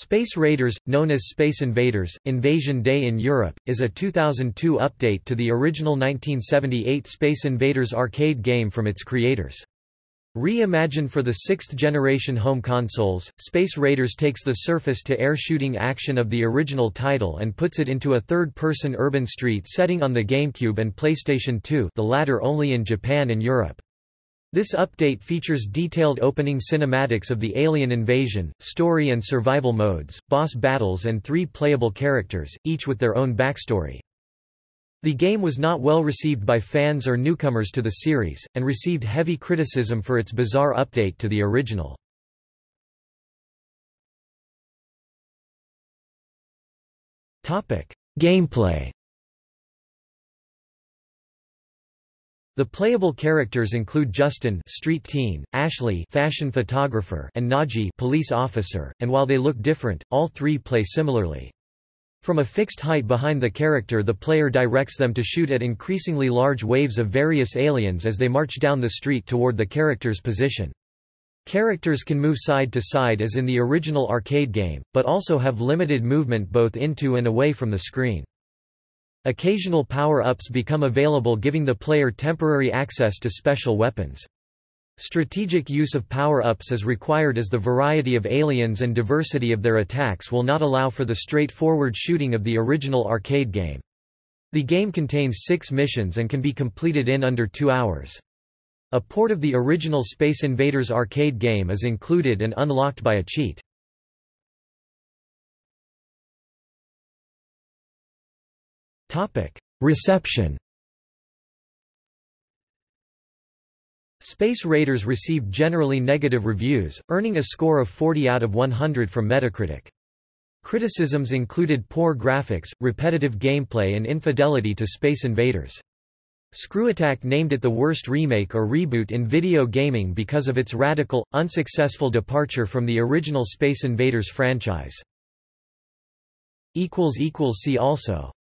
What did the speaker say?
Space Raiders, known as Space Invaders, Invasion Day in Europe, is a 2002 update to the original 1978 Space Invaders arcade game from its creators. Reimagined for the sixth-generation home consoles, Space Raiders takes the surface-to-air shooting action of the original title and puts it into a third-person urban street setting on the GameCube and PlayStation 2 the latter only in Japan and Europe. This update features detailed opening cinematics of the alien invasion, story and survival modes, boss battles and three playable characters, each with their own backstory. The game was not well received by fans or newcomers to the series, and received heavy criticism for its bizarre update to the original. Gameplay The playable characters include Justin street teen, Ashley fashion photographer and Naji police officer, and while they look different, all three play similarly. From a fixed height behind the character the player directs them to shoot at increasingly large waves of various aliens as they march down the street toward the character's position. Characters can move side to side as in the original arcade game, but also have limited movement both into and away from the screen. Occasional power-ups become available giving the player temporary access to special weapons. Strategic use of power-ups is required as the variety of aliens and diversity of their attacks will not allow for the straightforward shooting of the original arcade game. The game contains six missions and can be completed in under two hours. A port of the original Space Invaders arcade game is included and unlocked by a cheat. Reception Space Raiders received generally negative reviews, earning a score of 40 out of 100 from Metacritic. Criticisms included poor graphics, repetitive gameplay and infidelity to Space Invaders. ScrewAttack named it the worst remake or reboot in video gaming because of its radical, unsuccessful departure from the original Space Invaders franchise. See also